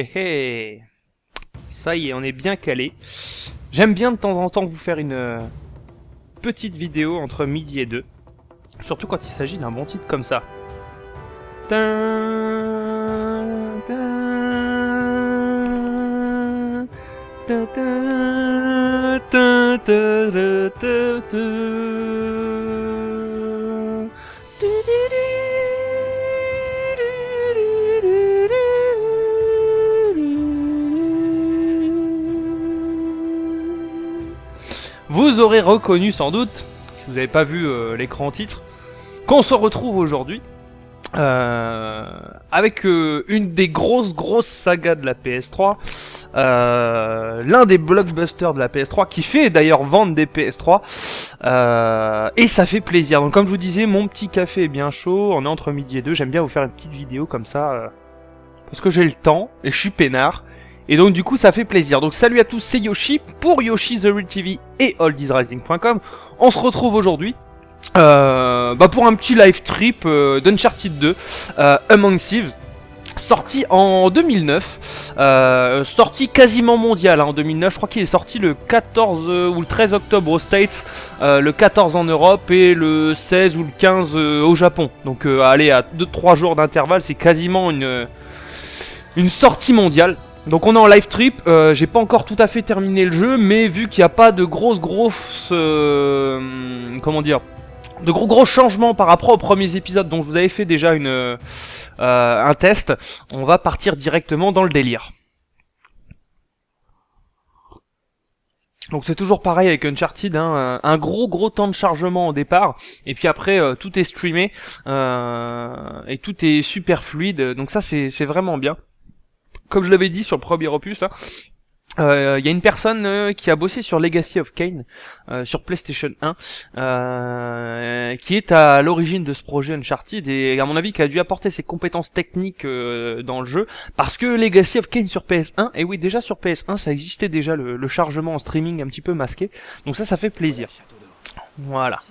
Hé Ça y est, on est bien calé. J'aime bien de temps en temps vous faire une euh, petite vidéo entre midi et deux. Surtout quand il s'agit d'un bon titre comme ça. Vous aurez reconnu sans doute, si vous n'avez pas vu euh, l'écran titre, qu'on se retrouve aujourd'hui euh, avec euh, une des grosses grosses sagas de la PS3, euh, l'un des blockbusters de la PS3 qui fait d'ailleurs vendre des PS3 euh, et ça fait plaisir. Donc comme je vous disais, mon petit café est bien chaud, on est entre midi et deux, j'aime bien vous faire une petite vidéo comme ça parce que j'ai le temps et je suis peinard. Et donc du coup ça fait plaisir. Donc salut à tous, c'est Yoshi pour Yoshi The Real TV et oldiesrising.com. On se retrouve aujourd'hui euh, bah pour un petit live trip euh, d'Uncharted 2, euh, Among Thieves. Sorti en 2009, euh, sorti quasiment mondial hein, en 2009, je crois qu'il est sorti le 14 euh, ou le 13 octobre aux States, le 14 en Europe et le 16 ou le 15 euh, au Japon. Donc allez, à 2-3 jours d'intervalle, c'est quasiment une, une sortie mondiale. Donc on est en live trip, euh, j'ai pas encore tout à fait terminé le jeu, mais vu qu'il n'y a pas de grosses grosses... euh, comment dire de gros gros changements par rapport aux premiers épisodes dont je vous avais fait déjà une, euh, un test, on va partir directement dans le délire. Donc c'est toujours pareil avec Uncharted, hein, un gros gros temps de chargement au départ, et puis après euh, tout est streamé, euh, et tout est super fluide, donc ça c'est vraiment bien. Comme je l'avais dit sur le premier opus, hein, euh, il y a une personne euh, qui a bossé sur Legacy of Kane euh, sur PlayStation 1 euh, qui est à l'origine de ce projet Uncharted et à mon avis qui a dû apporter ses compétences techniques euh, dans le jeu. Parce que Legacy of Kane sur PS1 et oui déjà sur PS1 ça existait déjà le, le chargement en streaming un petit peu masqué. Donc ça ça fait plaisir. Voilà.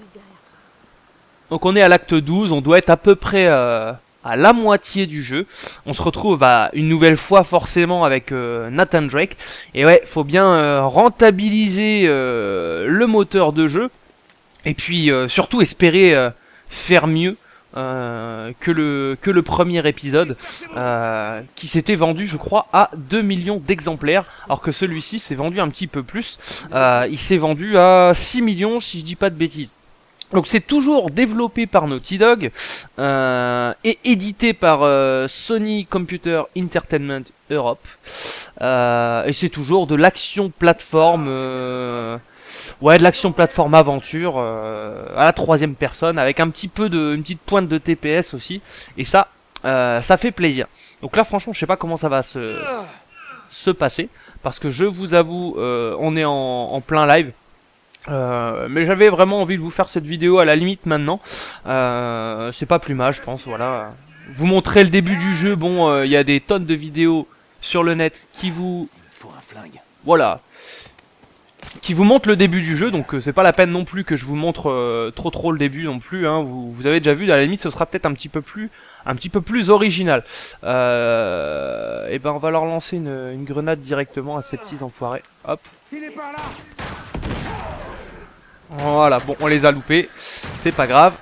Donc on est à l'acte 12 on doit être à peu près euh, à la moitié du jeu. On se retrouve à une nouvelle fois forcément avec euh, Nathan Drake. Et ouais, faut bien euh, rentabiliser euh, le moteur de jeu. Et puis surtout espérer faire mieux. que le que le premier épisode qui s'était vendu je crois à 2 millions d'exemplaires alors que celui-ci s'est vendu un petit peu plus il s'est vendu à 6 millions si je dis pas de bêtises donc c'est toujours développé par Naughty Dog euh, et édité par euh, Sony Computer Entertainment Europe. Euh, et c'est toujours de l'action plateforme, euh, ouais, de l'action plateforme aventure à la troisième personne avec un petit peu de, une petite pointe de TPS aussi. Et ça, ça fait plaisir. Donc là, franchement, je sais pas comment ça va se se passer parce que je vous avoue, on est en plein live. Euh, mais j'avais vraiment envie de vous faire cette vidéo à la limite maintenant. Euh, c'est pas plus mal, je pense. Voilà. Vous montrer le début du jeu. Bon, euh, il y a des tonnes de vidéos sur le net qui vous, Faut un flingue. voilà, qui vous montrent le début du jeu. Donc c'est pas la peine non plus que je vous montre trop trop le début non plus. Hein. Vous, avez déjà vu. À la limite, ce sera peut-être un petit peu plus, un petit peu plus original. Et ben on va leur lancer une, une grenade directement à ces petits enfoirés. Hop. Voilà, bon, on les a loupés, c'est pas grave.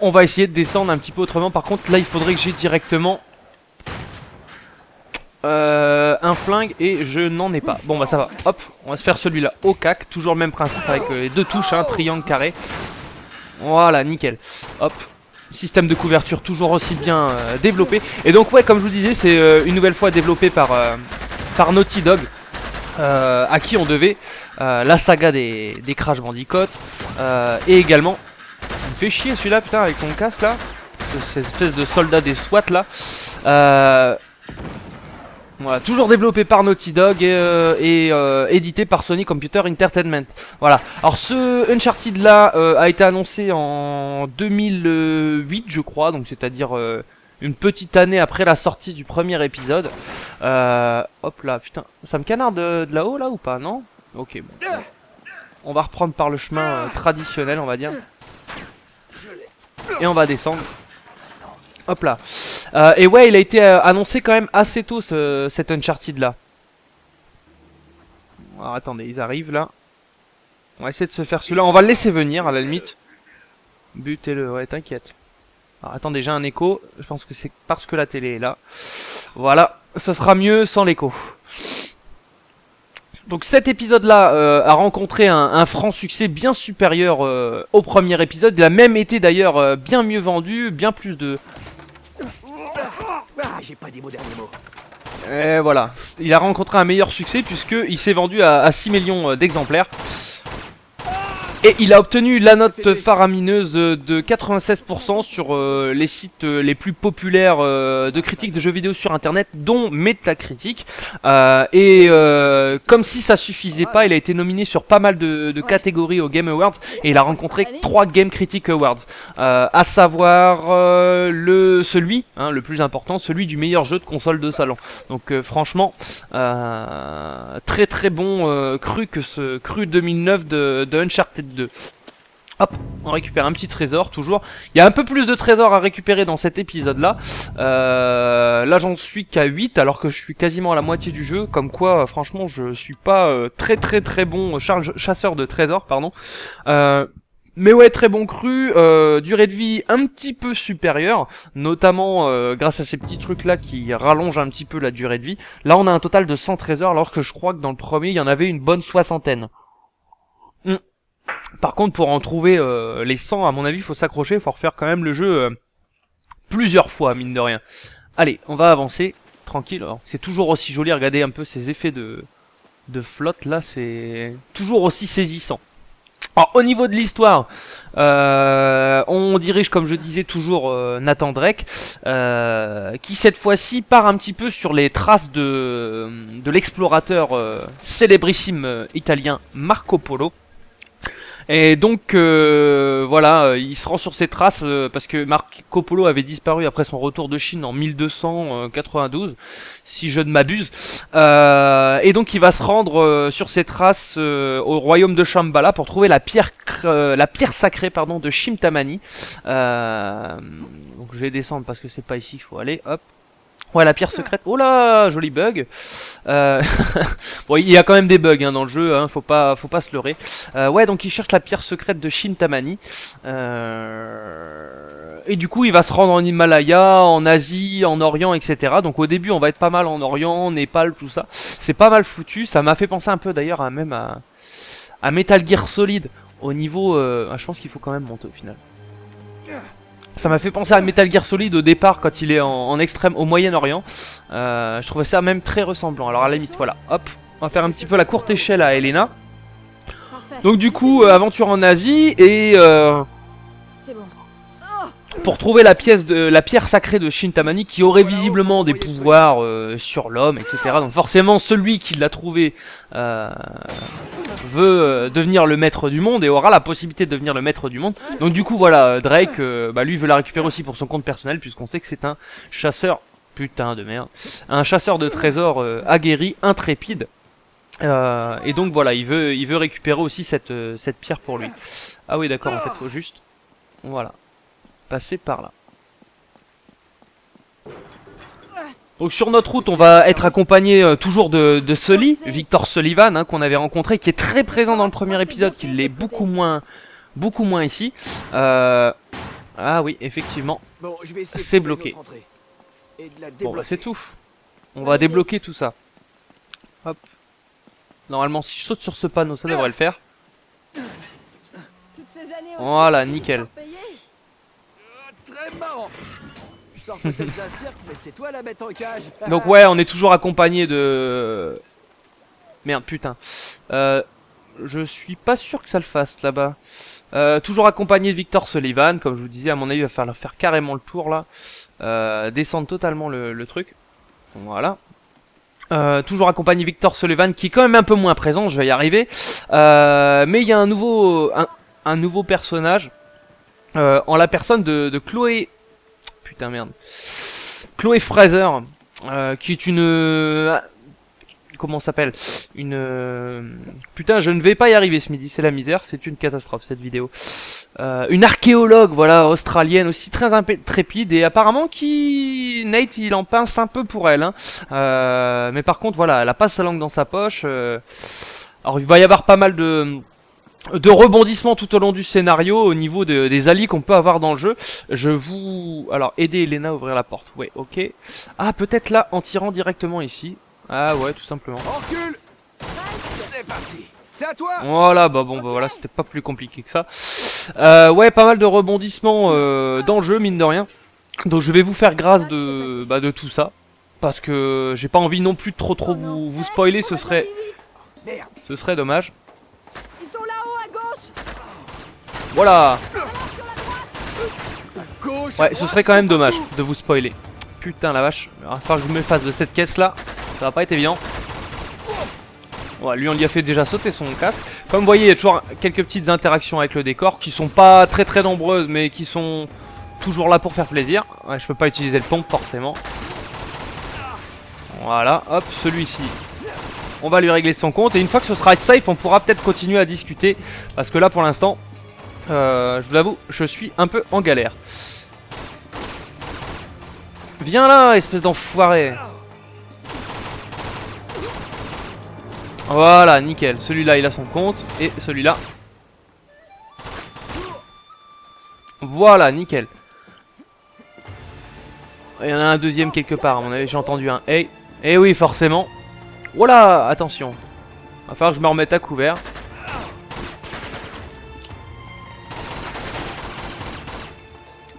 On va essayer de descendre un petit peu autrement. Par contre, là, il faudrait que j'ai directement euh, un flingue et je n'en ai pas. Bon, bah ça va. Hop, on va se faire celui-là au cac. Toujours le même principe avec euh, les deux touches, hein, triangle, carré. Voilà, nickel. Hop. Système de couverture toujours aussi bien euh, développé. Et donc, ouais, comme je vous disais, c'est une nouvelle fois développé par, par Naughty Dog. Euh, à qui on devait euh, la saga des, des Crash Bandicoot euh, et également il me fait chier celui-là putain avec son casque là ce- cette espèce de soldat des SWAT là euh, voilà, toujours développé par Naughty Dog et, euh, et, euh, édité par Sony Computer Entertainment. Voilà. Alors ce Uncharted là a été annoncé en 2008 je crois, donc c'est-à-dire une petite année après la sortie du premier épisode. Euh, hop là, putain, ça me canarde de, là-haut là ou pas, non? Ok, bon. On va reprendre par le chemin euh, traditionnel, on va dire. Et on va descendre. Hop là. Euh, et ouais, il a été annoncé quand même assez tôt ce, cet Uncharted là. Alors attendez, ils arrivent là. On va essayer de se faire celui-là. On va le laisser venir à la limite. Butez-le, ouais, t'inquiète. Alors attendez, j'ai un écho. Je pense que c'est parce que la télé est là. Voilà, ce sera mieux sans l'écho. Donc cet épisode-là euh, a rencontré un, un, franc succès bien supérieur euh, au premier épisode. Il a même été d'ailleurs euh, bien mieux vendu, bien plus de... Ah, j'ai pas dit mon dernier mot. Et voilà, il a rencontré un meilleur succès puisqu'il s'est vendu à, à 6 millions d'exemplaires. Et il a obtenu la note faramineuse de 96% sur euh, les sites euh, les plus populaires euh, de critiques de jeux vidéo sur internet, dont Metacritic. Euh, et euh, comme si ça suffisait pas, il a été nominé sur pas mal de, de catégories au Game Awards et il a rencontré trois Game Critic Awards, à savoir le celui, hein, le plus important, celui du meilleur jeu de console de salon. Donc franchement, très très bon cru que ce cru 2009 de, de Uncharted 2. Hop, on récupère un petit trésor, toujours. Il y a un peu plus de trésors à récupérer dans cet épisode-là. Euh, là, j'en suis qu'à 8, alors que je suis quasiment à la moitié du jeu. Comme quoi, euh, franchement, je suis pas euh, très très très bon charge, chasseur de trésors, pardon. Euh, mais ouais, très bon cru, euh, durée de vie un petit peu supérieure, notamment euh, grâce à ces petits trucs là qui rallongent un petit peu la durée de vie. Là on a un total de 100 trésors alors que je crois que dans le premier il y en avait une bonne soixantaine. Par contre, pour en trouver euh, les 100, à mon avis, il faut s'accrocher, il faut refaire quand même le jeu euh, plusieurs fois, mine de rien. Allez, on va avancer, tranquille. C'est toujours aussi joli, regardez un peu ces effets de, de flotte, là, c'est toujours aussi saisissant. Alors, au niveau de l'histoire, euh, on dirige, comme je disais toujours, Nathan Drake, qui cette fois-ci part un petit peu sur les traces de, de l'explorateur célébrissime italien Marco Polo. Et donc euh, voilà, euh, il se rend sur ses traces euh, parce que Marco Polo avait disparu après son retour de Chine en 1292, si je ne m'abuse. Euh, et donc il va se rendre sur ses traces au royaume de Shambhala pour trouver la pierre, la pierre sacrée pardon de Shimtamani. donc je vais descendre parce que c'est pas ici, il faut aller. Hop, Ouais, la pierre secrète. Oh là, joli bug. Euh... bon, il y a quand même des bugs hein, dans le jeu, hein, faut pas, faut pas se leurrer. Euh, ouais, donc il cherche la pierre secrète de Shintamani. Euh... Et du coup, il va se rendre en Himalaya, en Asie, en Orient, etc. Donc au début, on va être pas mal en Orient, Népal, tout ça. C'est pas mal foutu. Ça m'a fait penser un peu d'ailleurs à même à, à Metal Gear Solid. Au niveau, euh... je pense qu'il faut quand même monter au final. Ça m'a fait penser à Metal Gear Solid au départ quand il est en, en extrême au Moyen-Orient. Euh, je trouvais ça même très ressemblant. Alors à la limite, voilà, hop, on va faire un petit peu la courte échelle à Elena. Donc du coup, euh, aventure en Asie et euh, pour trouver la pièce de la pierre sacrée de Shintamani qui aurait visiblement des pouvoirs euh, sur l'homme, etc. Donc forcément, celui qui l'a trouvé euh, veut euh, devenir le maître du monde et aura la possibilité de devenir le maître du monde. Donc du coup, voilà, Drake, euh, bah, lui veut la récupérer aussi pour son compte personnel puisqu'on sait que c'est un chasseur, putain de merde, un chasseur de trésors euh, aguerri, intrépide. Euh, et donc voilà, il veut, il veut récupérer aussi cette, cette pierre pour lui. Ah oui, d'accord, en fait, faut juste, voilà, passer par là. Donc sur notre route, on va être accompagné euh, toujours de, de Sully, Victor Sullivan, hein, qu'on avait rencontré, qui est très présent dans le premier épisode, qui l'est beaucoup moins, beaucoup moins ici. Euh... Ah oui, effectivement, C'est bloqué. Bon bah c'est tout. On va débloquer tout ça. Hop. Normalement si je saute sur ce panneau ça devrait le faire. Voilà, nickel. Très marrant. Donc ouais on est toujours accompagné de... Merde putain. Euh, je suis pas sûr que ça le fasse là-bas. Euh, toujours accompagné de Victor Sullivan, comme je vous disais, à mon avis il va falloir faire carrément le tour là. Euh, descendre totalement le, truc. Voilà. Toujours accompagné Victor Sullivan qui est quand même un peu moins présent, je vais y arriver. Mais il y a un nouveau, un, un nouveau personnage en la personne de Chloé. Putain merde. Chloé Fraser, euh, qui est une comment ça s'appelle? Une euh, putain, je ne vais pas y arriver ce midi, c'est la misère, c'est une catastrophe cette vidéo. Euh, une archéologue, voilà, australienne aussi très intrépide et apparemment qui Nate il en pince un peu pour elle. Hein. Euh, mais par contre, voilà, elle a pas sa langue dans sa poche. euh. Alors il va y avoir pas mal de de rebondissements tout au long du scénario au niveau de- des alliés qu'on peut avoir dans le jeu. Je vous... Alors, aider Elena à ouvrir la porte. Ouais, ok. Ah, peut-être là, en tirant directement ici. Ah ouais, tout simplement. On recule C'est parti C'est à toi Voilà, bah bon, bah voilà, c'était pas plus compliqué que ça. Euh, ouais, pas mal de rebondissements euh, dans le jeu, mine de rien. Donc je vais vous faire grâce de, bah, de tout ça. Parce que j'ai pas envie non plus de trop trop vous, vous spoiler, ce serait, Merde ce serait dommage. Ils sont là-haut à gauche Voilà Ouais, ce serait quand même dommage de vous spoiler. Putain la vache, il va falloir que je me fasse de cette caisse là. Ça va pas être évident. Ouais, lui on lui a fait déjà sauter son casque. Comme vous voyez, il y a toujours quelques petites interactions avec le décor qui sont pas très très nombreuses mais qui sont toujours là pour faire plaisir. Ouais, je peux pas utiliser le pompe forcément. Voilà, hop, celui-ci. On va lui régler son compte et une fois que ce sera safe, on pourra peut-être continuer à discuter parce que là pour l'instant, euh, je vous l'avoue, je suis un peu en galère. Viens là, espèce d'enfoiré Voilà, nickel. Celui-là, il a son compte. Et celui-là. Voilà, nickel. Il y en a un deuxième quelque part, j'ai entendu un hey. Eh oui, forcément. Voilà, attention. Va falloir que je me remette à couvert.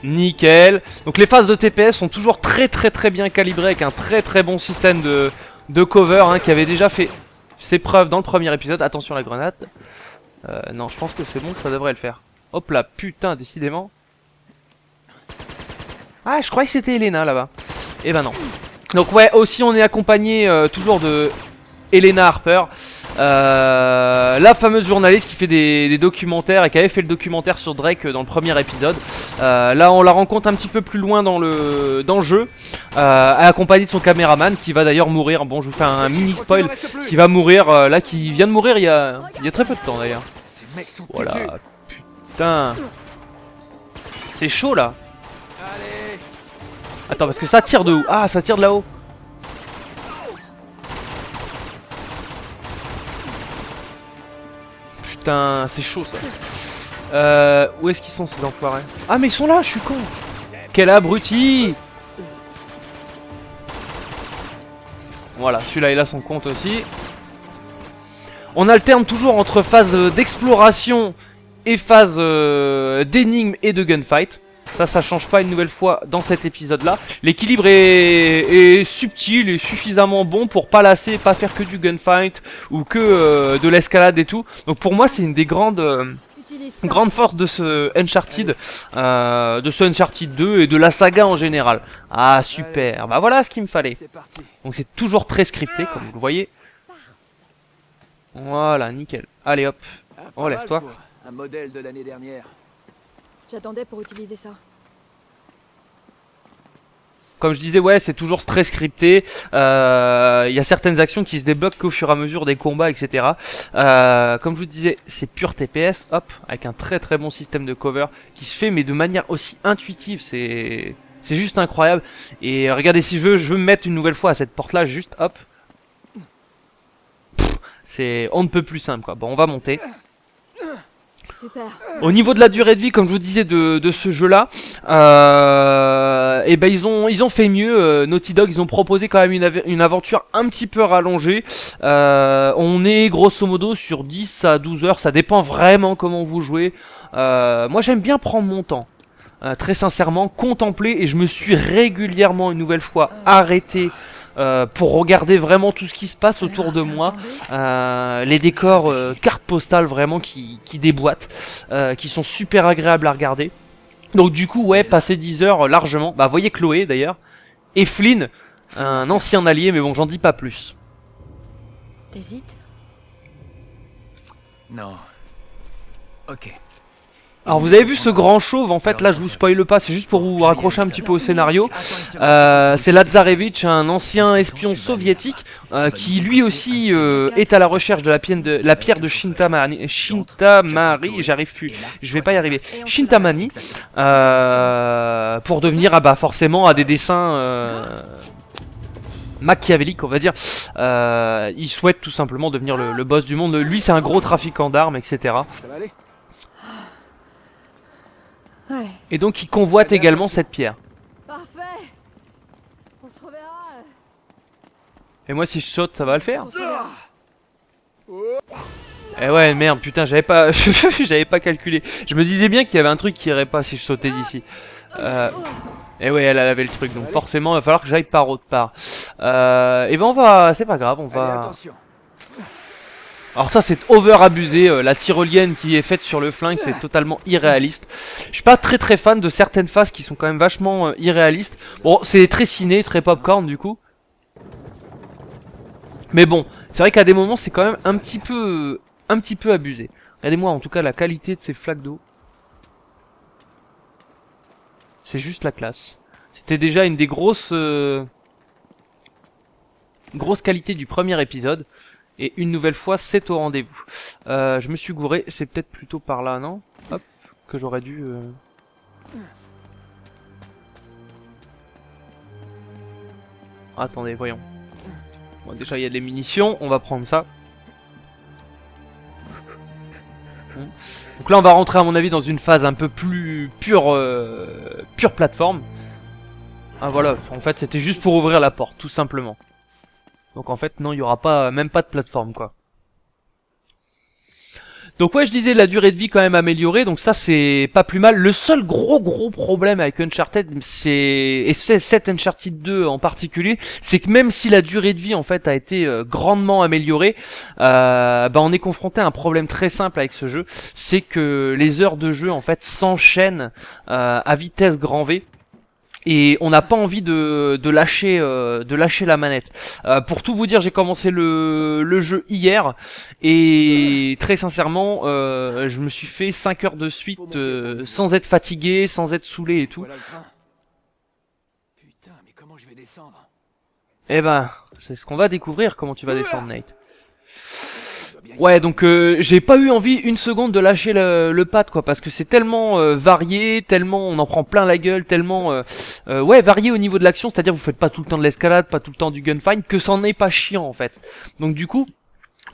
Nickel. Donc les phases de TPS sont toujours très très très bien calibrées avec un très très bon système de, de cover hein, qui avait déjà fait ses preuves dans le premier épisode. Attention à la grenade. Euh, non, je pense que c'est bon, ça devrait le faire. Hop là, putain, décidément. Ah, je croyais que c'était Elena là-bas. Eh ben non. Donc ouais, aussi on est accompagné euh, toujours de Elena Harper, euh, la fameuse journaliste qui fait des, des documentaires et qui avait fait le documentaire sur Drake dans le premier épisode. Euh, là, on la rencontre un petit peu plus loin dans le dans le jeu, euh, accompagnée de son caméraman qui va d'ailleurs mourir. Bon, je vous fais un mini spoil qui va mourir là, qui vient de mourir il y a il y a très peu de temps d'ailleurs. Voilà, putain, c'est chaud là. Attends, parce que ça tire de où? Ah, ça tire de là-haut. Putain, c'est chaud ça. Euh, où est-ce qu'ils sont ces enfoirés? Ah, mais ils sont là, je suis con. Quel abruti Voilà, celui-là, il a son compte aussi. On alterne toujours entre phase d'exploration et phase euh, d'énigmes et de gunfight. Ça, ça change pas une nouvelle fois dans cet épisode-là. L'équilibre est, est subtil et suffisamment bon pour pas lasser, pas faire que du gunfight ou que euh, de l'escalade et tout. Donc pour moi, c'est une des grandes euh, forces de ce Uncharted, euh, de ce Uncharted 2 et de la saga en général. Ah super, bah voilà ce qu'il me fallait. Donc c'est toujours très scripté comme vous le voyez. Voilà, nickel. Allez hop. Ah, pas mal lève-toi. pour Un modèle de l'année dernière. J'attendais pour utiliser ça. Comme je disais, ouais, c'est toujours très scripté. Euh, Il y a certaines actions qui se débloquent qu'au fur et à mesure des combats, etc. Euh, comme je vous disais, c'est pur TPS, hop, avec un très très bon système de cover qui se fait, mais de manière aussi intuitive. C'est c'est juste incroyable. Et regardez, si je veux, je veux me mettre une nouvelle fois à cette porte-là, juste hop. C'est on ne peut plus simple, quoi. Bon, on va monter. Au niveau de la durée de vie, comme je vous disais de, de ce jeu-là, euh, et ben ils ont ils ont fait mieux. euh, Naughty Dog, ils ont proposé quand même une aventure un petit peu rallongée. Euh, on est grosso modo sur 10 à 12 heures, ça dépend vraiment comment vous jouez. Euh, moi j'aime bien prendre mon temps. euh, très sincèrement, contempler et je me suis régulièrement une nouvelle fois arrêté euh, pour regarder vraiment tout ce qui se passe autour de moi. Euh, les décors euh, cartes postales vraiment qui, qui déboîtent, euh, qui sont super agréables à regarder. Donc du coup ouais, passer 10 heures largement. Bah voyez Chloé d'ailleurs. Et Flynn, un ancien allié, mais bon j'en dis pas plus. T'hésites? Non. Ok. Alors vous avez vu ce grand chauve, en fait là je vous spoile pas, c'est juste pour vous raccrocher un petit peu au scénario. Euh, c'est Lazarevitch, un ancien espion soviétique euh, qui lui aussi euh, est à la recherche de la pierre de, Shintamani, Shintamari, j'arrive plus, je vais pas y arriver, Shintamani, pour devenir ah bah forcément à des dessins machiavéliques on va dire. Il souhaite tout simplement devenir le boss du monde. Lui c'est un gros trafiquant d'armes etc. Ouais. Et donc il convoite également cette pierre. Parfait. On se reverra. Et moi si je saute ça va le faire. Eh ouais merde putain j'avais pas j'avais pas calculé. Je me disais bien qu'il y avait un truc qui irait pas si je sautais d'ici. Euh, et ouais elle avait le truc donc forcément il va falloir que j'aille par autre part. Euh, et ben on va c'est pas grave on Allez, va. attention. Alors ça c'est over abusé, euh, la tyrolienne qui est faite sur le flingue c'est totalement irréaliste. Je suis pas très très fan de certaines phases qui sont quand même vachement euh, irréalistes. Bon c'est très ciné, très popcorn du coup. Mais bon, c'est vrai qu'à des moments c'est quand même un petit peu un petit peu abusé. Regardez-moi en tout cas la qualité de ces flaques d'eau. C'est juste la classe. C'était déjà une des grosses euh, grosses qualités du premier épisode. Et une nouvelle fois, c'est au rendez-vous. Euh, je me suis gouré, c'est peut-être plutôt par là, non? Hop, que j'aurais dû... euh. Attendez, voyons. Bon, déjà, il y a des munitions, on va prendre ça. Donc là, on va rentrer, à mon avis, dans une phase un peu plus pure, euh, pure plateforme. Ah voilà, en fait, c'était juste pour ouvrir la porte, tout simplement. Donc en fait, non, il y aura pas, même pas de plateforme, quoi. Donc ouais, je disais la durée de vie quand même améliorée, donc ça c'est pas plus mal. Le seul gros gros problème avec Uncharted, c'est et cet Uncharted 2 en particulier, c'est que même si la durée de vie en fait a été euh, grandement améliorée, euh, bah on est confronté à un problème très simple avec ce jeu, c'est que les heures de jeu en fait s'enchaînent euh, à vitesse grand V et on n'a pas envie de, de lâcher euh, de lâcher la manette. Euh, pour tout vous dire, j'ai commencé le, le jeu hier et très sincèrement, euh, je me suis fait 5 heures de suite euh, sans être fatigué, sans être saoulé et tout. Putain, mais comment je vais descendre? Eh ben, c'est ce qu'on va découvrir comment tu vas descendre Nate. Je dois bien y Ouais, donc euh, j'ai pas eu envie une seconde de lâcher le, le pad quoi, parce que c'est tellement euh, varié, tellement on en prend plein la gueule, tellement euh, euh, ouais varié au niveau de l'action, c'est-à-dire vous faites pas tout le temps de l'escalade, pas tout le temps du gunfight, que c'en est pas chiant en fait. Donc du coup,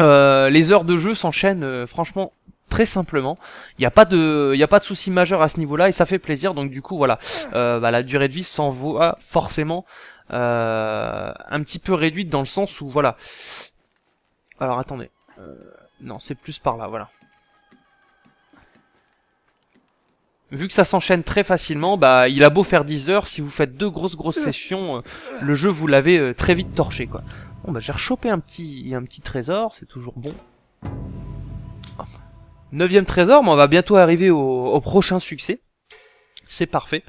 euh, les heures de jeu s'enchaînent euh, franchement très simplement. Il n'y a pas de, il a pas de souci majeur à ce niveau-là et ça fait plaisir. Donc du coup voilà, bah, la durée de vie s'en voit forcément un petit peu réduite dans le sens où voilà. Alors attendez. Euh, non, c'est plus par là, voilà. Vu que ça s'enchaîne très facilement, bah il a beau faire 10 heures, si vous faites deux grosses grosses sessions, euh, le jeu vous l'avez euh, très vite torché quoi. Bon bah j'ai rechopé un petit un petit trésor, c'est toujours bon. Neuvième trésor, mais on va bientôt arriver au, au prochain succès. C'est parfait.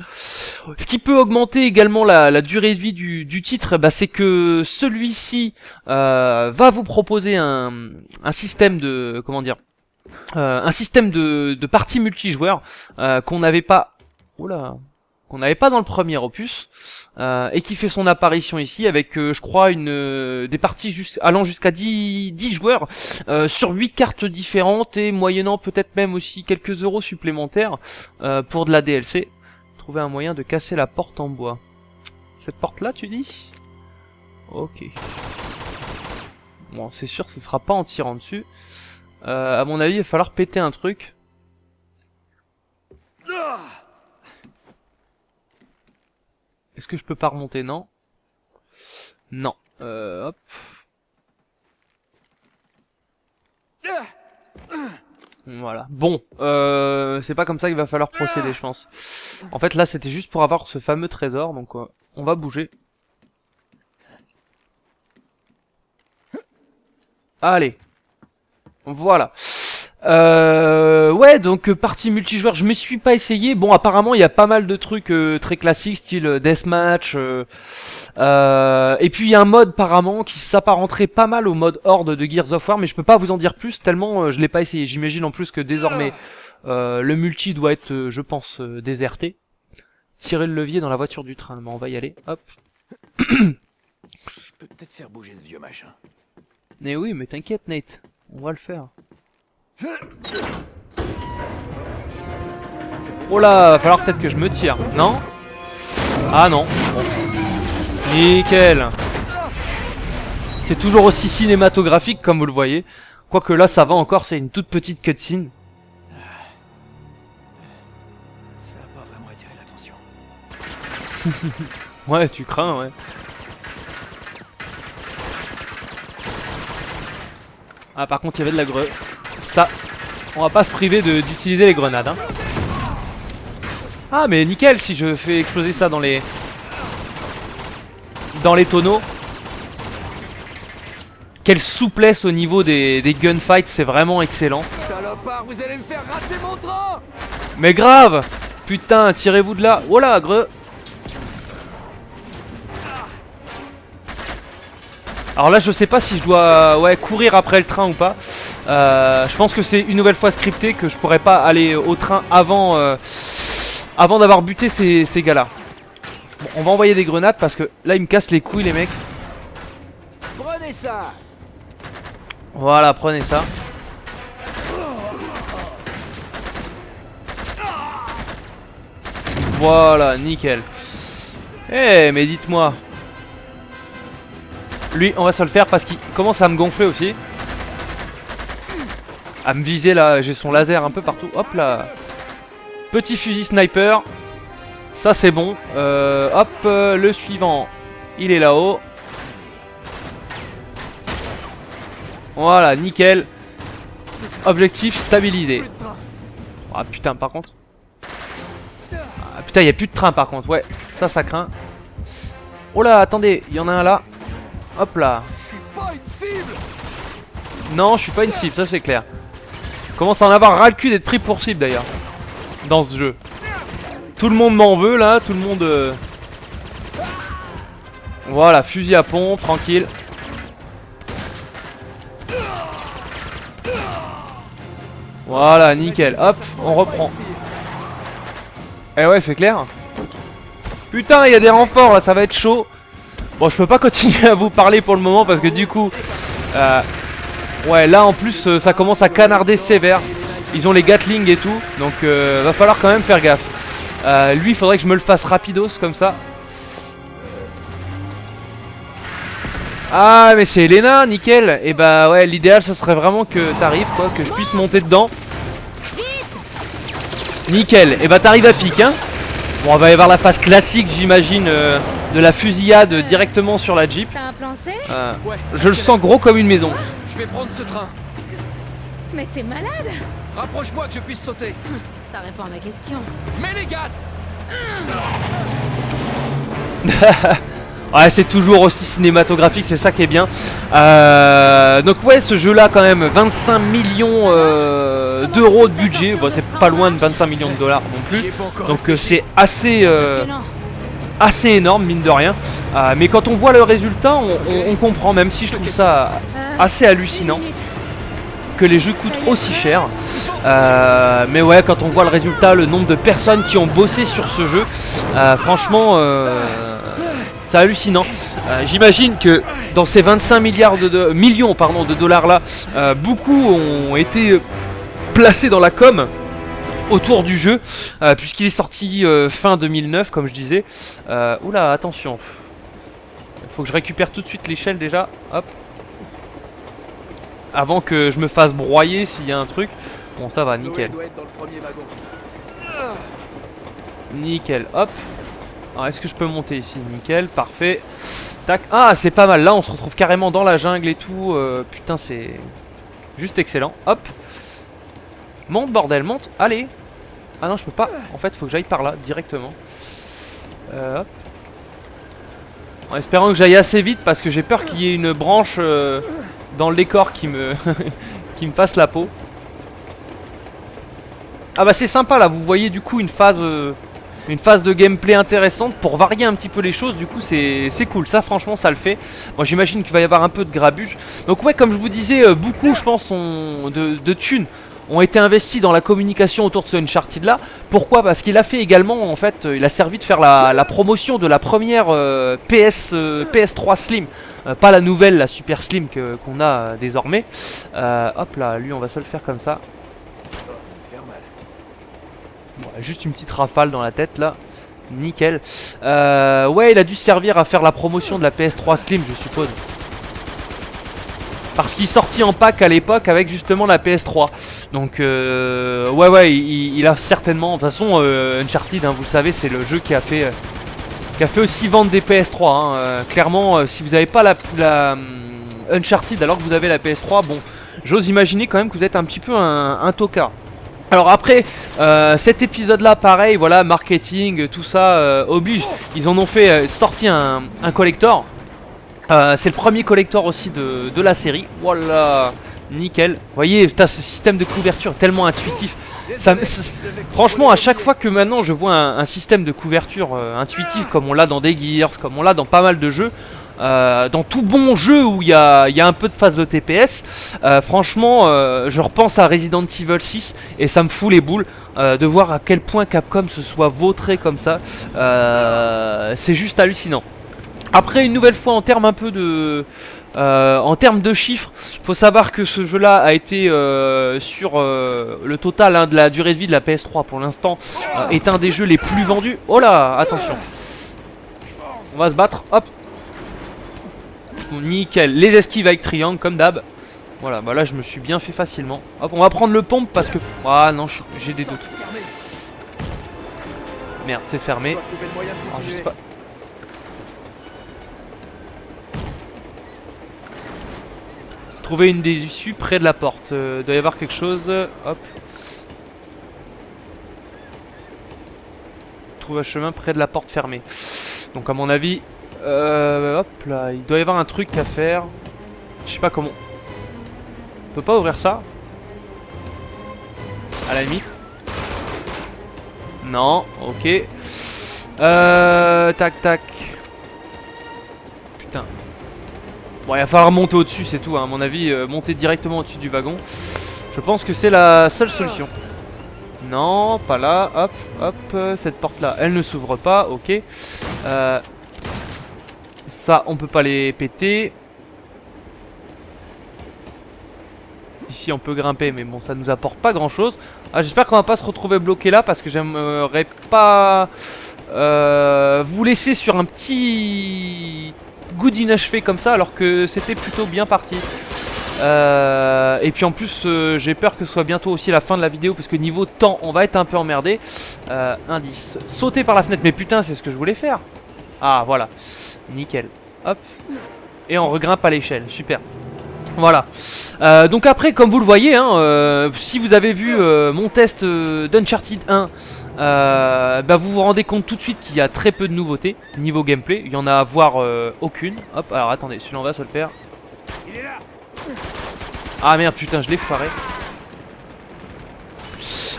Ce qui peut augmenter également la, durée de vie du, titre, bah, c'est que celui-ci euh, va vous proposer un, système de comment dire, euh, un système de, de parties multijoueurs euh, qu'on n'avait pas, oula, qu'on n'avait pas dans le premier opus euh, et qui fait son apparition ici avec, euh, je crois, une euh, des parties allant jusqu'à 10, 10 joueurs sur 8 cartes différentes et moyennant peut-être même aussi quelques euros supplémentaires pour de la DLC. Trouver un moyen de casser la porte en bois. Cette porte-là, tu dis? Ok. Bon, c'est sûr, ce sera pas en tirant dessus. À mon avis, il va falloir péter un truc. Est-ce que je peux pas remonter? Non. Non. Euh, hop. Voilà. Bon, euh, c'est pas comme ça qu'il va falloir procéder, je pense. En fait, là, c'était juste pour avoir ce fameux trésor, donc euh, on va bouger. Allez. Voilà. Euh, ouais, donc euh, partie multijoueur, je me suis pas essayé. Bon, apparemment, il y a pas mal de trucs euh, très classiques, style euh, deathmatch. euh, euh, et puis il y a un mode apparemment qui s'apparenterait pas mal au mode Horde de Gears of War, mais je peux pas vous en dire plus tellement euh, je l'ai pas essayé. J'imagine en plus que désormais Euh, le multi doit être, euh, je pense, déserté. Tirer le levier dans la voiture du train. Bon, on va y aller. Hop. Je peux peut-être faire bouger ce vieux machin. Mais oui, mais t'inquiète, Nate. On va le faire. Oh là, va falloir peut-être que je me tire. Non? Ah non. Bon. Nickel. C'est toujours aussi cinématographique comme vous le voyez. Quoique là, ça va encore, c'est une toute petite cutscene. Ça a pas vraiment attiré l'attention. Ouais, tu crains, ouais. Ah, par contre, il y avait de la greu. Ça, on va pas se priver d'utiliser les grenades. Hein. Ah, mais nickel si je fais exploser ça dans les... Dans les tonneaux. Quelle souplesse au niveau des, des gunfights, c'est vraiment excellent. Salopard, vous allez me faire rater mon train Mais grave Putain, tirez-vous de là. Oh là, greu Alors là, je sais pas si je dois ouais, courir après le train ou pas. Euh, je pense que c'est une nouvelle fois scripté que je pourrais pas aller au train avant, euh, avant d'avoir buté ces, ces gars-là. Bon, on va envoyer des grenades parce que là, ils me cassent les couilles, les mecs. Prenez ça Voilà, prenez ça. Voilà, nickel. Eh, mais dites-moi. Lui, on va se le faire parce qu'il commence à me gonfler aussi. À me viser là, j'ai son laser un peu partout. Hop là. Petit fusil sniper. Ça c'est bon. Euh, hop, euh, le suivant. Il est là-haut. Voilà, nickel. Objectif stabilisé. Ah putain, par contre. Ah, putain, il y a plus de train par contre. Ouais, ça, ça craint. Oh là, attendez, il y en a un là. Hop là. Non, je suis pas une cible, ça c'est clair. Commence à en avoir ras le cul d'être pris pour cible d'ailleurs. Dans ce jeu. Tout le monde m'en veut là, tout le monde... euh, Voilà, fusil à pompe, tranquille. Voilà, nickel. Hop, on reprend. Eh ouais, c'est clair. Putain, il y a des renforts là, ça va être chaud. Bon, je peux pas continuer à vous parler pour le moment parce que du coup... euh, ouais, là en plus, euh, ça commence à canarder sévère. Ils ont les Gatling et tout, donc euh, va falloir quand même faire gaffe. Euh, lui, il faudrait que je me le fasse rapidos comme ça. Ah, mais c'est Elena, nickel. Et bah ouais, l'idéal, ce serait vraiment que t'arrives, quoi, que je puisse monter dedans. Nickel. Et bah t'arrives à pic, hein. Bon, on va y avoir la phase classique, j'imagine, euh, de la fusillade directement sur la Jeep. T'as un plan C Euh, Ouais, je le sens gros comme une maison. je vais prendre ce train. Mais t'es malade Rapproche-moi que je puisse sauter. Ça répond à ma question. Mets les gaz Ouais, c'est toujours aussi cinématographique, c'est ça qui est bien. Euh, donc ouais, ce jeu-là quand même, 25 millions euh, d'euros de budget. Bon, c'est pas loin de 25 millions de dollars non plus. Donc euh, c'est assez, assez énorme, mine de rien. Mais quand on voit le résultat, on, on- comprend, même si je trouve ça assez hallucinant que les jeux coûtent aussi cher. Mais ouais, quand on voit le résultat, le nombre de personnes qui ont bossé sur ce jeu, franchement, c'est hallucinant. Euh, J'imagine que dans ces 25 milliards de, de- millions pardon, de dollars là, euh, beaucoup ont été placés dans la com autour du jeu, euh, puisqu'il est sorti fin 2009, comme je disais. Oula, attention. Faut que je récupère tout de suite l'échelle déjà. Hop. Avant que je me fasse broyer s'il y a un truc. Bon, ça va, nickel. Nickel, hop. Est-ce que je peux monter ici Nickel, parfait. Tac. Ah, c'est pas mal. Là, on se retrouve carrément dans la jungle et tout. Euh, putain, c'est juste excellent. Hop. Monte, bordel, monte. Allez. Ah non, je peux pas. En fait, faut que j'aille par là, directement. Euh, hop. En espérant que j'aille assez vite parce que j'ai peur qu'il y ait une branche euh, dans le décor qui me, qui me fasse la peau. Ah bah c'est sympa là, vous voyez du coup une phase, une phase de gameplay intéressante pour varier un petit peu les choses, du coup c'est cool, ça franchement ça le fait. Moi j'imagine qu'il va y avoir un peu de grabuge. Donc ouais comme je vous disais, euh, beaucoup je pense de, de thunes ont été investis dans la communication autour de ce Uncharted là. Pourquoi? Parce qu'il a fait également, en fait, euh, il a servi de faire la, promotion de la première euh, PS, euh, PS3 Slim. Pas la nouvelle, la Super Slim qu'on a désormais. Hop là, lui on va se le faire comme ça. Faire mal. Bon, juste une petite rafale dans la tête là. Nickel. Euh, ouais, il a dû servir à faire la promotion de la PS3 Slim, je suppose. Parce qu'il sortit en pack à l'époque avec justement la PS3. Donc, euh, ouais, ouais, il, a certainement. De toute façon, euh, Uncharted, hein, vous le savez, c'est le jeu qui a fait. euh, qui a fait aussi vendre des PS3. hein. Clairement, si vous n'avez pas la, la, hum, Uncharted alors que vous avez la PS3, bon, j'ose imaginer quand même que vous êtes un petit peu un, un tocard. Alors après, euh, cet épisode-là, pareil, voilà, marketing, tout ça euh, oblige. Ils en ont fait euh, sorti un, un collector. C'est le premier collector aussi de, la série. Voilà, nickel. Vous voyez, putain, ce système de couverture tellement intuitif. Franchement, à chaque fois que maintenant je vois un, un système de couverture intuitif comme on l'a dans des Gears, comme on l'a dans pas mal de jeux, euh, dans tout bon jeu où il y a, un peu de phase de TPS, euh, franchement, euh, je repense à Resident Evil 6 et ça me fout les boules de voir à quel point Capcom se soit vautré comme ça. C'est juste hallucinant. Après, une nouvelle fois, en termes un peu de, en termes de chiffres, faut savoir que ce jeu-là a été sur le total hein, de la durée de vie de la PS3 pour l'instant est un des jeux les plus vendus. Oh là, attention. On va se battre. Hop. Nickel. Les esquives avec triangle comme d'hab. Voilà, bah là je me suis bien fait facilement. Hop, on va prendre le pompe parce que ah non, j'ai des doutes. Merde, c'est fermé. Alors, je sais pas. Trouver une des issues près de la porte. Euh, doit y avoir quelque chose. Hop. Trouve un chemin près de la porte fermée. Donc à mon avis, euh, hop là, il doit y avoir un truc à faire. Je sais pas comment. On peut pas ouvrir ça? À la limite. Non, ok. Euh, tac tac. Putain. Bon, il va falloir monter au-dessus, c'est tout. hein. À mon avis, euh, monter directement au-dessus du wagon. Je pense que c'est la seule solution. Non, pas là. Hop, hop. euh, Cette porte-là, elle ne s'ouvre pas. Ok. Euh, ça, on peut pas les péter. Ici, on peut grimper, mais bon, ça nous apporte pas grand-chose. Ah, j'espère qu'on va pas se retrouver bloqué là parce que j'aimerais pas euh, vous laisser sur un petit goût d'inachevé comme ça alors que c'était plutôt bien parti. Euh, et puis en plus euh, j'ai peur que ce soit bientôt aussi la fin de la vidéo parce que niveau temps on va être un peu emmerdé. Indice, sauter par la fenêtre mais putain c'est ce que je voulais faire. Ah voilà, nickel. Hop. Et on regrimpe à l'échelle, super. Voilà. Euh, donc après, comme vous le voyez, hein, euh, si vous avez vu euh, mon test d'Uncharted 1, euh, bah vous vous rendez compte tout de suite qu'il y a très peu de nouveautés niveau gameplay. Il y en a à voir aucune. Hop, alors attendez, celui-là on va se le faire. Ah merde, putain, je l'ai foiré.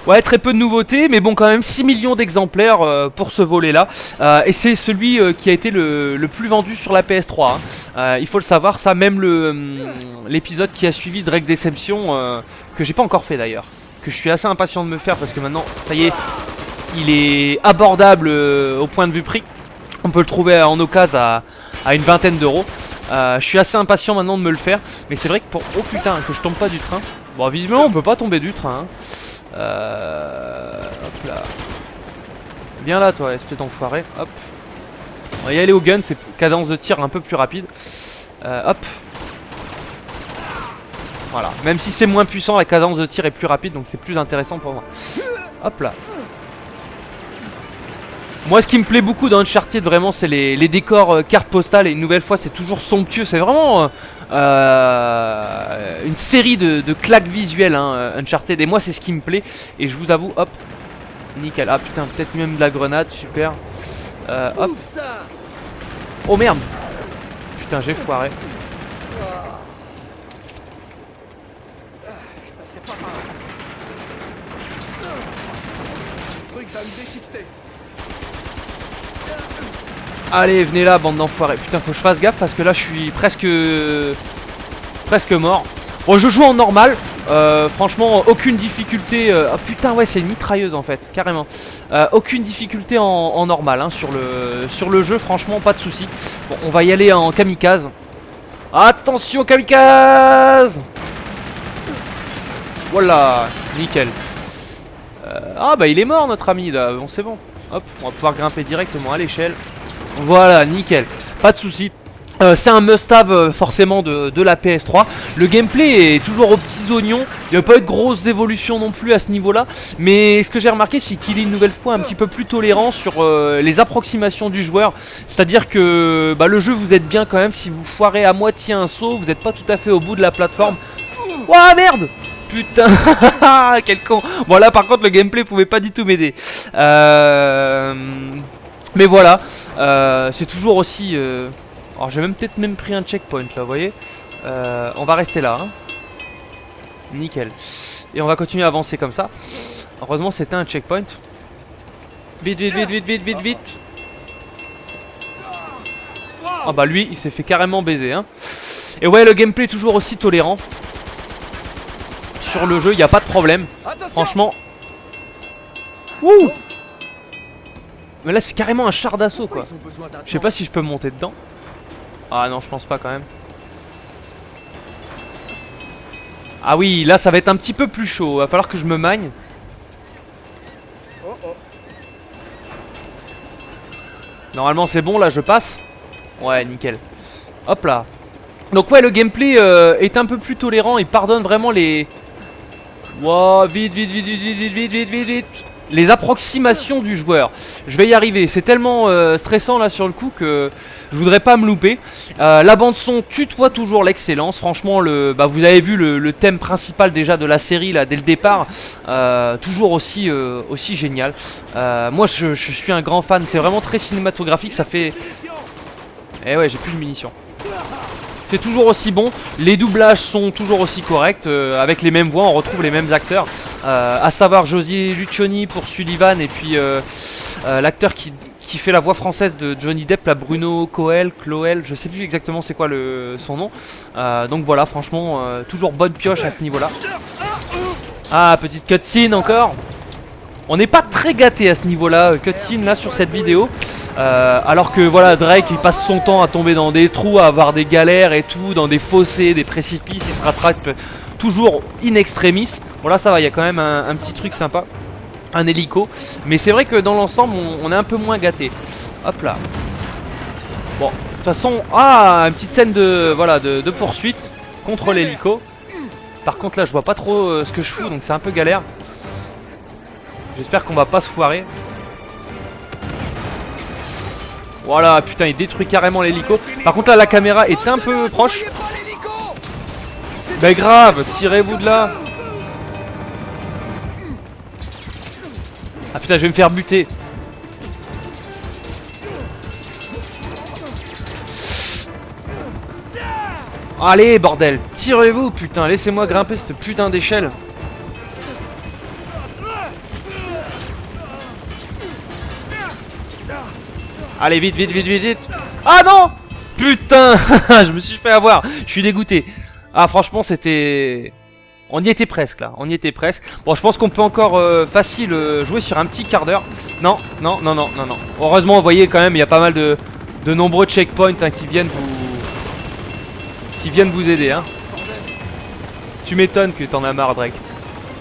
Ouais, très peu de nouveautés, mais bon, quand même 6 millions d'exemplaires euh, pour ce volet-là. Euh, et c'est celui euh, qui a été le, le plus vendu sur la PS3. hein. Il faut le savoir, ça, même hum, l'épisode qui a suivi Drake Deception, que j'ai pas encore fait d'ailleurs, que je suis assez impatient de me faire parce que maintenant, ça y est, il est abordable au point de vue prix. On peut le trouver en occasion à, à une vingtaine d'euros. Je suis assez impatient maintenant de me le faire, mais c'est vrai que pour... Oh putain, que je tombe pas du train. Bon, visiblement, on peut pas tomber du train. hein. Euh... Hop là. Viens là, toi, espèce d'enfoiré. Hop. On va y aller au gun, c'est cadence de tir un peu plus rapide. Euh, hop. Voilà. Même si c'est moins puissant, la cadence de tir est plus rapide, donc c'est plus intéressant pour moi. Hop là. Moi, ce qui me plaît beaucoup dans Uncharted, vraiment, c'est les, décors euh, cartes postales. Et une nouvelle fois, c'est toujours somptueux. C'est vraiment euh, euh, une série de, de claques visuelles, hein, euh, Uncharted. Et moi, c'est ce qui me plaît. Et je vous avoue, hop, nickel. Ah putain, peut-être même de la grenade, super. Euh, hop, oh merde. Putain, j'ai foiré. Je passerai pas par là. Le truc va me déchiqueter. Allez, venez là, bande d'enfoirés. Putain, faut que je fasse gaffe parce que là, je suis presque. presque mort. Bon, je joue en normal. Euh, franchement, aucune difficulté. Ah putain, ouais, c'est une mitrailleuse en fait, carrément. Euh, aucune difficulté en, normal hein, sur, le, sur le jeu, franchement, pas de souci. Bon, on va y aller en kamikaze. Attention, kamikaze Voilà, nickel. Ah bah il est mort notre ami là, bon c'est bon. Hop, on va pouvoir grimper directement à l'échelle. Voilà, nickel. Pas de souci. Euh, c'est un must-have euh, forcément de, la PS3. Le gameplay est toujours aux petits oignons. Il n'y a pas eu de grosses évolutions non plus à ce niveau-là. Mais ce que j'ai remarqué, c'est qu'il est une nouvelle fois un petit peu plus tolérant sur euh, les approximations du joueur. C'est-à-dire que bah, le jeu vous aide bien quand même. Si vous foirez à moitié un saut, vous n'êtes pas tout à fait au bout de la plateforme. Ouah merde Putain Quel con Bon là par contre le gameplay pouvait pas du tout m'aider. Euh... Mais voilà, euh, c'est toujours aussi... euh, Alors j'ai même peut-être même pris un checkpoint là, vous voyez Euh, On va rester là. hein. Nickel. Et on va continuer à avancer comme ça. Heureusement c'était un checkpoint. Vite, vite, vite, vite, vite, vite, vite. Ah bah lui, il s'est fait carrément baiser. Hein. Et ouais, le gameplay est toujours aussi tolérant. Sur le jeu, il n'y a pas de problème. Franchement. Wouh Mais là, c'est carrément un char d'assaut quoi. Je sais pas si je peux monter dedans. Ah non, je pense pas quand même. Ah oui, là ça va être un petit peu plus chaud. Va falloir que je me magne. Oh, oh. Normalement c'est bon, là je passe. Ouais, nickel. Hop là. Donc ouais, le gameplay euh, est un peu plus tolérant. Il pardonne vraiment les... Wow, vite, vite, vite, vite, vite, vite, vite, vite, vite, vite. Les approximations du joueur. Je vais y arriver. C'est tellement euh, stressant là sur le coup que je voudrais pas me louper. Euh, la bande son tutoie toujours l'excellence. Franchement, bah, vous avez vu le, thème principal déjà de la série dès le départ. Euh, toujours aussi, génial. Moi, je, je suis un grand fan. C'est vraiment très cinématographique. Ça fait. Eh ouais, j'ai plus de munitions. C'est toujours aussi bon, les doublages sont toujours aussi corrects, euh, avec les mêmes voix, on retrouve les mêmes acteurs, euh, à savoir José Lucioni pour Sullivan et puis euh, euh, l'acteur qui, fait la voix française de Johnny Depp, la Bruno Coel, Cloel, je sais plus exactement c'est quoi le, son nom. Donc voilà, franchement, toujours bonne pioche à ce niveau-là. Ah, petite cutscene encore. On n'est pas très gâté à ce niveau-là, cutscene là sur cette vidéo. Euh, alors que voilà, Drake il passe son temps à tomber dans des trous, à avoir des galères et tout, dans des fossés, des précipices, il se rattrape toujours in extremis. Bon là ça va, il y a quand même un, petit truc sympa, un hélico. Mais c'est vrai que dans l'ensemble on, est un peu moins gâté. Hop là. Bon, de toute façon, ah, une petite scène de, voilà, de, de poursuite contre l'hélico. Par contre là je vois pas trop euh, ce que je fous, donc c'est un peu galère. J'espère qu'on va pas se foirer. Voilà, putain, il détruit carrément l'hélico. Par contre, là, la caméra est un peu proche. Mais grave, tirez-vous de là. Ah putain, je vais me faire buter. Allez, bordel, tirez-vous, putain, laissez-moi grimper cette putain d'échelle. Allez, vite, vite, vite, vite, vite. Ah non Putain Je me suis fait avoir. Je suis dégoûté. Ah, franchement, c'était... On y était presque, là. On y était presque. Bon, je pense qu'on peut encore euh, facile euh, jouer sur un petit quart d'heure. Non, non, non, non, non, non. Heureusement, vous voyez quand même, il y a pas mal de, de nombreux checkpoints hein, qui viennent vous... Qui viennent vous aider, hein. Tu m'étonnes que t'en as marre, Drake.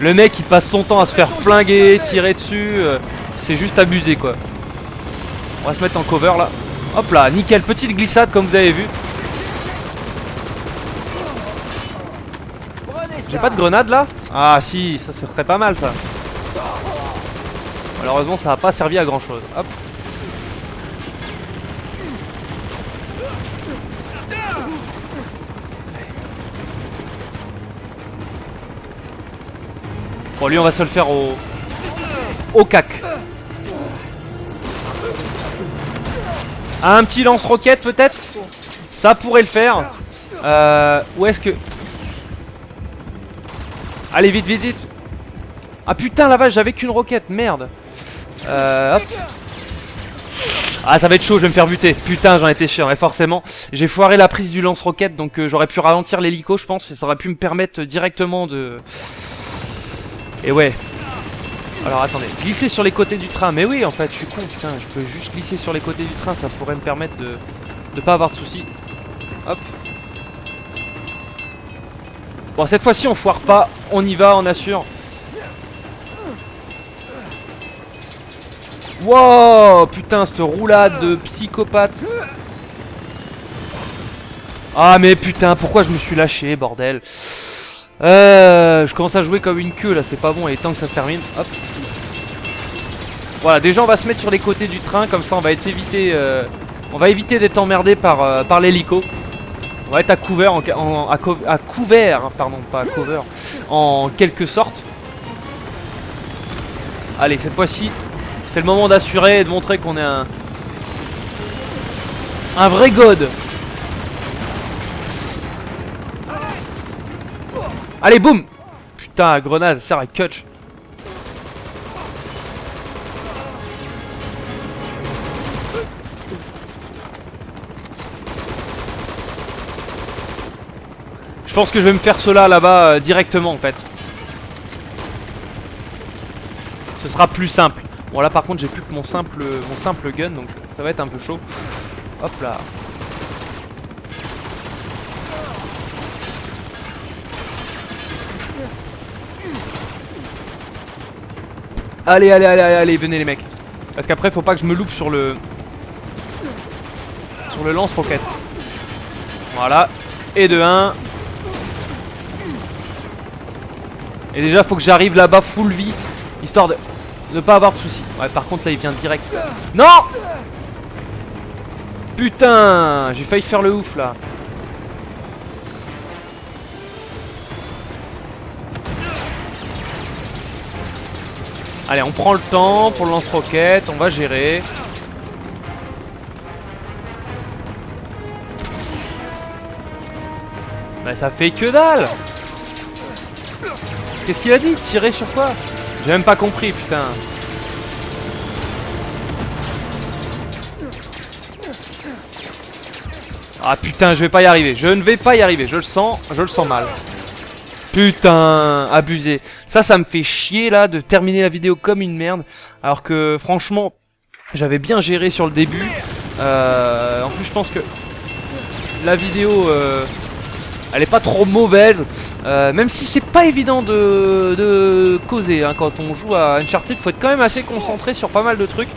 Le mec, il passe son temps à se faire flinguer, tirer dessus. euh, C'est juste abusé, quoi. On va se mettre en cover, là. Hop là, nickel, petite glissade comme vous avez vu. J'ai pas de grenade là? Ah si, ça serait pas mal ça. Malheureusement ça a pas servi à grand chose. Hop. Bon lui on va se le faire au... Au cac. Un petit lance-roquette peut-être? Ça pourrait le faire. Euh, où est-ce que... Allez vite vite vite Ah putain la vache j'avais qu'une roquette merde euh, hop. Ah, ça va être chaud, je vais me faire buter. Putain, j'en étais sûr. Et forcément, j'ai foiré la prise du lance-roquette, donc euh, j'aurais pu ralentir l'hélico, je pense, et ça aurait pu me permettre directement de... Et ouais. Alors attendez, glisser sur les côtés du train. Mais oui, en fait, je suis con, putain, je peux juste glisser sur les côtés du train, ça pourrait me permettre de de pas avoir de soucis. Hop. Bon, cette fois-ci, on foire pas, on y va, on assure. Wow, putain, cette roulade de psychopathe. Ah, mais putain, pourquoi je me suis lâché, bordel euh, Je commence à jouer comme une queue, là, c'est pas bon, est temps que ça se termine. Hop. Voilà, déjà, on va se mettre sur les côtés du train, comme ça, on va être évité... Euh, on va éviter d'être emmerdé par, euh, par l'hélico. On va être à couvert, en, couvert, hein, pardon, pas à cover, en quelque sorte. Allez, cette fois-ci, c'est le moment d'assurer et de montrer qu'on est un... Un vrai god Allez, boum Putain, grenade, ça sert à catch. Pense que je vais me faire cela là-bas euh, directement en fait. Ce sera plus simple. Bon là par contre j'ai plus que mon simple, mon simple gun donc ça va être un peu chaud. Hop là. Allez, allez, allez, allez, venez les mecs. Parce qu'après faut pas que je me loupe sur le... Sur le lance-roquette. Voilà. Et de 1. Et déjà faut que j'arrive là-bas full vie. Histoire de ne pas avoir de soucis. Ouais, par contre, là, il vient direct. Non Putain J'ai failli faire le ouf, là. Allez, on prend le temps pour le lance-roquette. On va gérer. Bah, ça fait que dalle Qu'est-ce qu'il a dit Tirer sur quoi j'ai même pas compris, putain. Ah putain, je vais pas y arriver. Je ne vais pas y arriver. Je le sens, je le sens mal. Putain, abusé. Ça, ça me fait chier là de terminer la vidéo comme une merde. Alors que franchement, j'avais bien géré sur le début. Euh, en plus, je pense que la vidéo... Euh, elle est pas trop mauvaise, euh, même si c'est pas évident de, causer hein. quand on joue à Uncharted, faut être quand même assez concentré sur pas mal de trucs.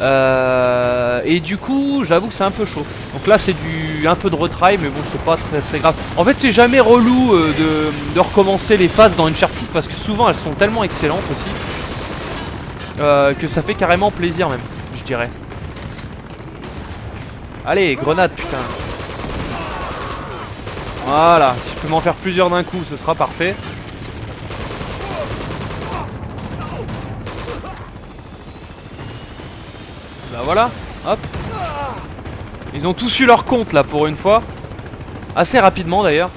Euh, et du coup, j'avoue que c'est un peu chaud. Donc là, c'est du un peu de retry, mais bon, c'est pas très très grave. En fait, c'est jamais relou euh, de, recommencer les phases dans Uncharted parce que souvent elles sont tellement excellentes aussi que ça fait carrément plaisir même, je dirais. Allez, grenade, putain. Voilà, si je peux m'en faire plusieurs d'un coup, ce sera parfait. Bah voilà, hop. Ils ont tous eu leur compte là pour une fois. Assez rapidement d'ailleurs.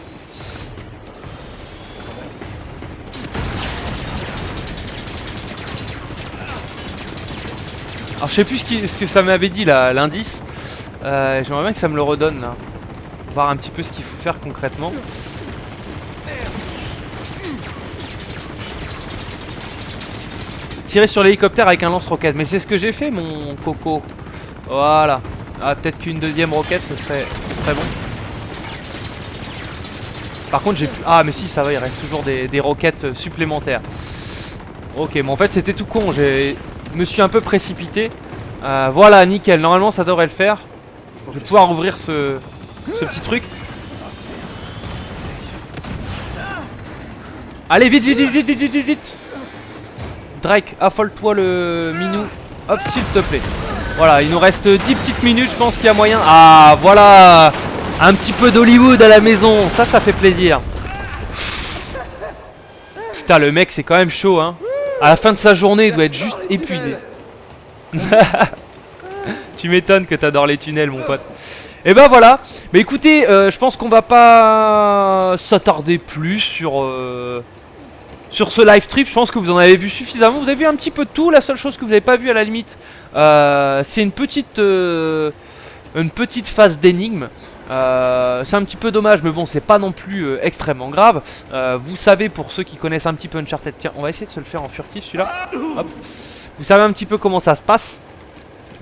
Alors je sais plus ce, que ça m'avait dit là, l'indice. Euh, J'aimerais bien que ça me le redonne là voir un petit peu ce qu'il faut faire concrètement. Tirer sur l'hélicoptère avec un lance-roquette. Mais c'est ce que j'ai fait, mon coco. Voilà. Ah, peut-être qu'une deuxième roquette, ce serait, très bon. Par contre, j'ai plus... Ah, mais si, ça va, il reste toujours des, roquettes supplémentaires. Ok, mais en fait, c'était tout con. Je me suis un peu précipité. Euh, voilà, nickel. Normalement, ça devrait le faire. Je vais pouvoir ouvrir ce, ce petit truc. Allez, vite, vite, vite, vite, vite, vite, Drake, affole-toi le minou. Hop, s'il te plaît. Voilà, il nous reste 10 petites minutes, je pense qu'il y a moyen. Ah, voilà Un petit peu d'Hollywood à la maison, ça, ça fait plaisir. Putain, le mec, c'est quand même chaud, hein. À la fin de sa journée, il doit être juste épuisé. tu m'étonnes que t'adores les tunnels, mon pote. Et ben voilà. Mais écoutez, euh, je pense qu'on va pas s'attarder plus sur euh, sur ce live trip. Je pense que vous en avez vu suffisamment. Vous avez vu un petit peu de tout. La seule chose que vous n'avez pas vu à la limite, euh, c'est une petite, une phase d'énigme. C'est un petit peu dommage, mais bon, c'est pas non plus extrêmement grave. Vous savez, pour ceux qui connaissent un petit peu Uncharted, tiens, on va essayer de se le faire en furtif celui-là. Vous savez un petit peu comment ça se passe.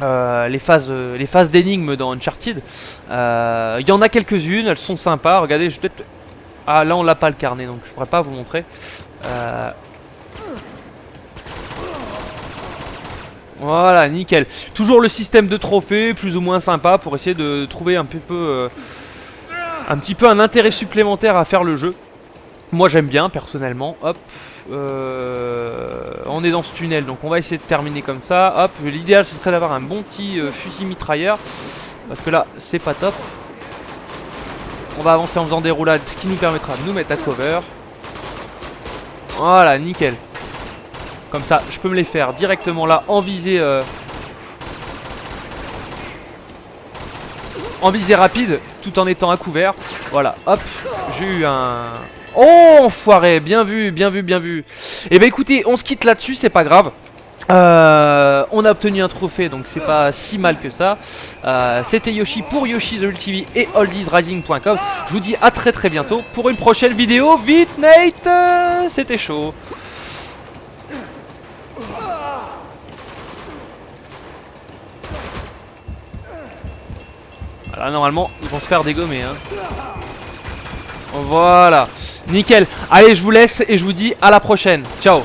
Euh, les phases, euh, les phases d'énigmes dans Uncharted. Euh, Il y en a quelques-unes, elles sont sympas. Regardez, je peut-être. Ah, là on l'a pas le carnet, donc je pourrais pas vous montrer. Euh, Voilà, nickel. Toujours le système de trophées, plus ou moins sympa, pour essayer de trouver un peu, euh, un petit peu un intérêt supplémentaire à faire le jeu. Moi j'aime bien personnellement. Hop, euh, on est dans ce tunnel, donc on va essayer de terminer comme ça. Hop, l'idéal ce serait d'avoir un bon petit euh, fusil mitrailleur, parce que là c'est pas top. On va avancer en faisant des roulades, ce qui nous permettra de nous mettre à cover. Voilà, nickel. Comme ça, je peux me les faire directement là, en visée... euh, En visée rapide, tout en étant à couvert. Voilà, hop, j'ai eu un... Oh, enfoiré, bien vu, bien vu, bien vu. Et bah écoutez, on se quitte là-dessus, c'est pas grave. Euh, on a obtenu un trophée donc c'est pas si mal que ça Euh, C'était Yoshi pour Yoshi The et oldiesrising.com Je vous dis à très très bientôt pour une prochaine vidéo Vite Nate C'était chaud Voilà, normalement, ils vont se faire dégommer. Hein. Voilà. Nickel. Allez, je vous laisse et je vous dis à la prochaine. Ciao.